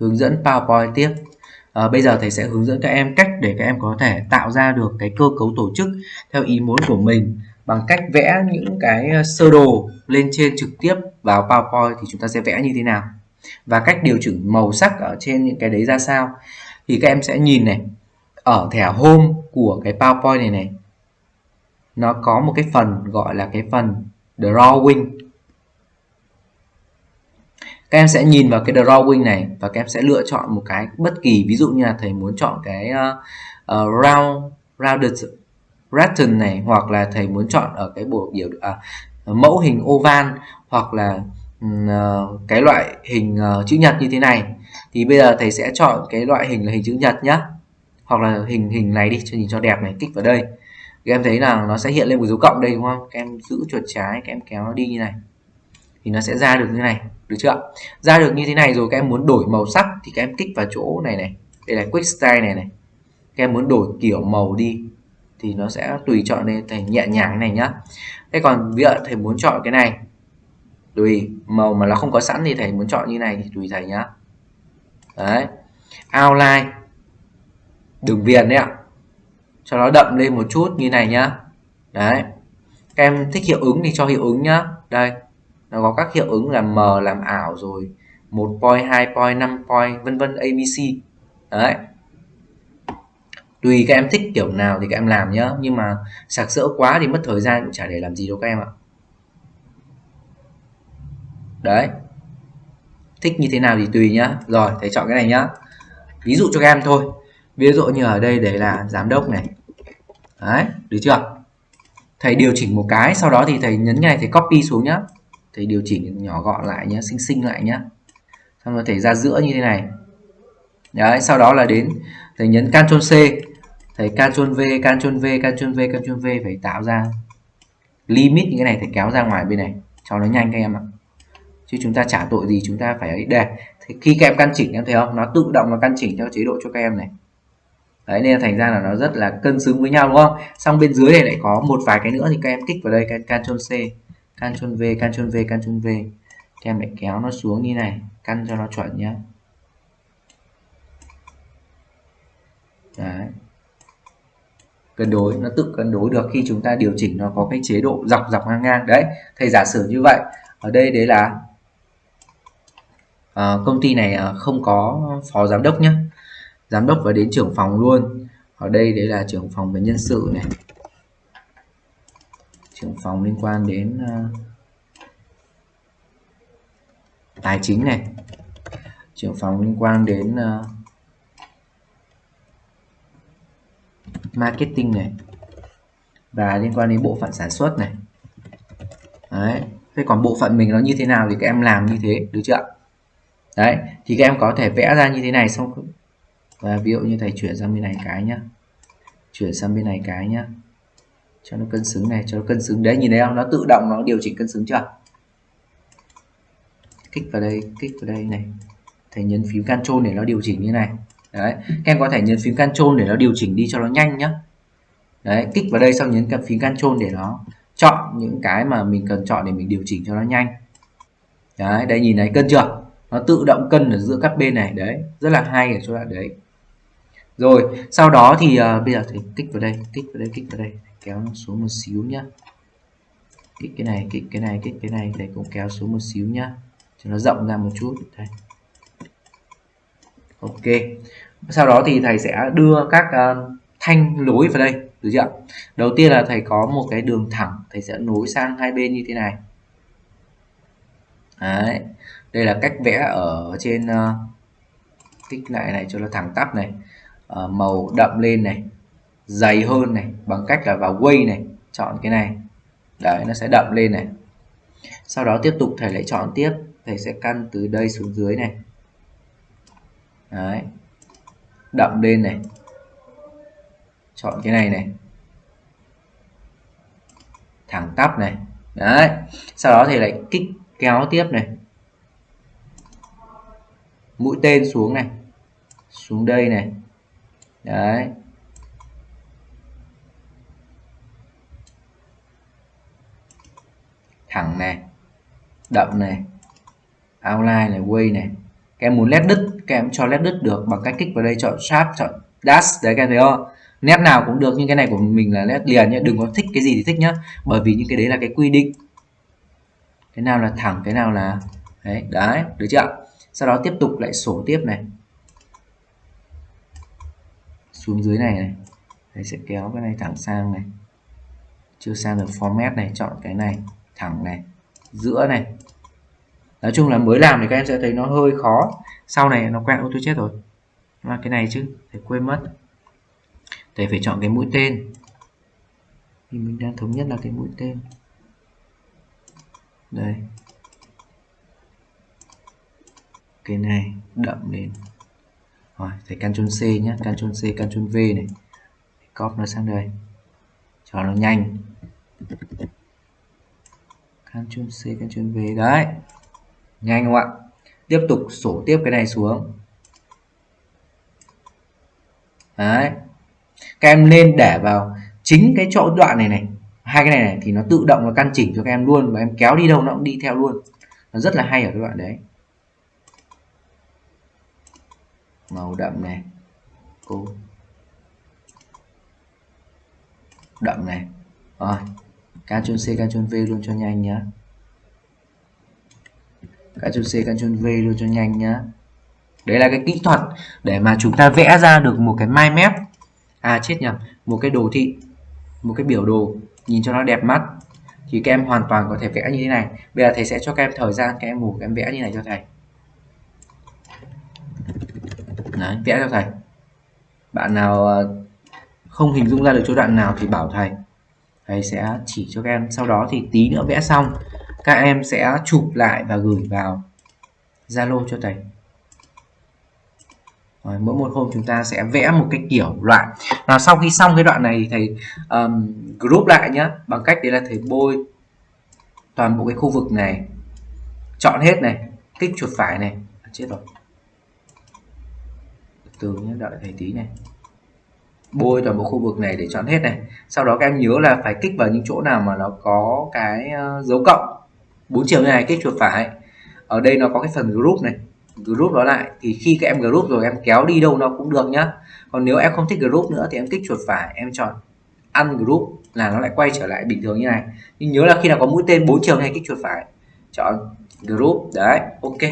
hướng dẫn PowerPoint tiếp. À, bây giờ thầy sẽ hướng dẫn các em cách để các em có thể tạo ra được cái cơ cấu tổ chức theo ý muốn của mình bằng cách vẽ những cái ờ, sơ đồ lên trên trực tiếp vào PowerPoint thì chúng ta sẽ vẽ như thế nào và cách điều chỉnh màu sắc ở trên những cái đấy ra sao. Thì các em sẽ nhìn này ở thẻ home của cái PowerPoint này này nó có một cái phần gọi là cái phần drawing các em sẽ nhìn vào cái drawing này và các em sẽ lựa chọn một cái bất kỳ ví dụ như là thầy muốn chọn cái uh, uh, round rounded pattern này hoặc là thầy muốn chọn ở cái bộ biểu à, mẫu hình oval hoặc là uh, cái loại hình uh, chữ nhật như thế này. Thì bây giờ thầy sẽ chọn cái loại hình là hình chữ nhật nhá. Hoặc là hình hình này đi cho nhìn cho đẹp này kích vào đây. Các em thấy là nó sẽ hiện lên một dấu cộng đây đúng không? Các em giữ chuột trái các em kéo nó đi như này thì nó sẽ ra được như này, được chưa ra được như thế này rồi, các em muốn đổi màu sắc thì các em kích vào chỗ này này. Đây là quick style này này. Các em muốn đổi kiểu màu đi thì nó sẽ tùy chọn lên thành nhẹ nhàng này nhá. Thế còn ví dụ thầy muốn chọn cái này, tùy, màu mà nó không có sẵn thì thầy muốn chọn như này thì tùy thầy nhá. Đấy. Outline. Đường viền đấy ạ. Cho nó đậm lên một chút như này nhá. Đấy. Các em thích hiệu ứng thì cho hiệu ứng nhá. Đây nó có các hiệu ứng là m làm ảo rồi, một point, hai point, năm point, vân vân abc đấy. Tùy các em thích kiểu nào thì các em làm nhá, nhưng mà sạc sỡ quá thì mất thời gian cũng chả để làm gì đâu các em ạ. Đấy. Thích như thế nào thì tùy nhá. Rồi, thầy chọn cái này nhá. Ví dụ cho các em thôi. Ví dụ như ở đây để là giám đốc này. Đấy, được chưa? Thầy điều chỉnh một cái, sau đó thì thầy nhấn ngay, thầy copy xuống nhá thầy điều chỉnh nhỏ gọn lại nhé, xinh xinh lại nhé, xong rồi thầy ra giữa như thế này. Đấy sau đó là đến thầy nhấn Ctrl C. Thầy Ctrl V Ctrl V Ctrl V Ctrl V phải tạo ra limit như cái này thầy kéo ra ngoài bên này. Cho nó nhanh các em ạ. Chứ chúng ta trả tội gì chúng ta phải ấy. Để thì khi các em căn chỉnh em thấy không? Nó tự động nó căn chỉnh theo chế độ cho các em này. Đấy nên thành ra là nó rất là cân xứng với nhau đúng không? Xong bên dưới này lại có một vài cái nữa thì các em kích vào đây cái Ctrl C. Ctrl V Ctrl V Ctrl V thì em lại kéo nó xuống như này căn cho nó chuẩn nhé đấy. Cân đối nó tự cân đối được khi chúng ta điều chỉnh nó có cái chế độ dọc dọc ngang ngang. Đấy thầy giả sử như vậy. Ở đây đấy là à, công ty này ờ, không có phó giám đốc nhé giám đốc và đến trưởng phòng luôn. Ở đây đấy là trưởng phòng về nhân sự này trưởng phòng liên quan đến uh, tài chính này. Trưởng phòng liên quan đến uh, marketing này và liên quan đến bộ phận sản xuất này. Đấy thế còn bộ phận mình nó như thế nào thì các em làm như thế được chưa đấy thì các em có thể vẽ ra như thế này xong. Và ví dụ như thầy chuyển sang bên này cái nhá. Chuyển sang bên này cái nhá cho nó cân xứng này cho nó cân xứng. Đấy nhìn thấy không? Nó tự động nó điều chỉnh cân xứng chưa? Kích vào đây kích vào đây này. Thầy nhấn phím Ctrl để nó điều chỉnh như này. Đấy các em có thể nhấn phím Ctrl để nó điều chỉnh đi cho nó nhanh nhá. Đấy kích vào đây xong nhấn phím Ctrl để nó chọn những cái mà mình cần chọn để mình điều chỉnh cho nó nhanh. Đấy đây nhìn này cân chưa? Nó tự động cân ở giữa các bên này. Đấy rất là hay ở chỗ đoạn đấy. Rồi sau đó thì uh, bây giờ thì kích vào đây kích vào đây kích vào đây kéo nó xuống một xíu nhá. Kích cái này kích cái này kích cái này để cũng kéo xuống một xíu nhá. Cho nó rộng ra một chút đây. Ok. Sau đó thì thầy sẽ đưa các uh, thanh lối vào đây được chưa đầu tiên là thầy có một cái đường thẳng thầy sẽ nối sang hai bên như thế này. Đấy. đây là cách vẽ ở trên uh, kích lại này cho nó thẳng tắp này. Uh, màu đậm lên này dày hơn này, bằng cách là vào quay này, chọn cái này. Đấy, nó sẽ đậm lên này. Sau đó tiếp tục thầy lại chọn tiếp, thầy sẽ căn từ đây xuống dưới này. Đấy, đậm lên này. Chọn cái này này. Thẳng tắp này. Đấy, sau đó thì lại kích kéo tiếp này. Mũi tên xuống này. Xuống đây này. Đấy. Thẳng này đậm này outline này way này. Các em muốn led đứt các em cho led đứt được bằng cách kích vào đây chọn sharp chọn dash đấy các em thấy không? Nét nào cũng được nhưng cái này của mình là nét liền nhé đừng có thích cái gì thì thích nhá. Bởi vì những cái đấy là cái quy định. Cái nào là thẳng cái nào là đấy đấy được chưa? Sau đó tiếp tục lại sổ tiếp này. Xuống dưới này này. Đấy, sẽ kéo cái này thẳng sang này. Chưa sang được format này chọn cái này thẳng này, giữa này. Nói chung là mới làm thì các em sẽ thấy nó hơi khó. Sau này nó quen ô tôi chết rồi. Là cái này chứ phải quên mất. Thầy phải chọn cái mũi tên. Thì mình đang thống nhất là cái mũi tên. Đây. Cái này đậm lên. Rồi, thầy Ctrl C nhé Ctrl C, Ctrl V này. Copy nó sang đây. Cho nó nhanh. Ctrl C Ctrl V. Đấy. Nhanh không ạ? Tiếp tục sổ tiếp cái này xuống. Đấy. Các em nên để vào chính cái chỗ đoạn này này. Hai cái này này thì nó tự động nó căn chỉnh cho các em luôn và em kéo đi đâu nó cũng đi theo luôn. Nó rất là hay ở cái đoạn đấy. Màu đậm này. Cô. Đậm này. Rồi. Ctrl C Ctrl V luôn cho nhanh nhá. Ctrl C Ctrl V luôn cho nhanh nhá. Đấy là cái kỹ thuật để mà chúng ta vẽ ra được một cái mind map. À chết nhầm. Một cái đồ thị. Một cái biểu đồ. Nhìn cho nó đẹp mắt. Thì các em hoàn toàn có thể vẽ như thế này. Bây giờ thầy sẽ cho các em thời gian các em ngủ các em vẽ như này cho thầy. Đấy, vẽ cho thầy. Bạn nào ờ, không hình dung ra được chỗ đoạn nào thì bảo thầy thầy sẽ chỉ cho các em. Sau đó thì tí nữa vẽ xong các em sẽ chụp lại và gửi vào Zalo cho thầy. Rồi, mỗi một hôm chúng ta sẽ vẽ một cái kiểu loại. Là sau khi xong cái đoạn này thì thầy um, group lại nhé bằng cách đấy là thầy bôi toàn bộ cái khu vực này chọn hết này kích chuột phải này. Chết rồi. Từ nhé đợi thầy tí này bôi toàn bộ khu vực này để chọn hết này. Sau đó các em nhớ là phải kích vào những chỗ nào mà nó có cái ờ, dấu cộng. Bốn chiều như này, kích chuột phải. Ở đây nó có cái phần group này. Group nó lại, thì khi các em group rồi, em kéo đi đâu nó cũng được nhá. Còn nếu em không thích group nữa thì em kích chuột phải, em chọn ungroup là nó lại quay trở lại bình thường như này. Nhưng nhớ là khi nào có mũi tên bốn chiều này kích chuột phải, chọn group. Đấy, ok.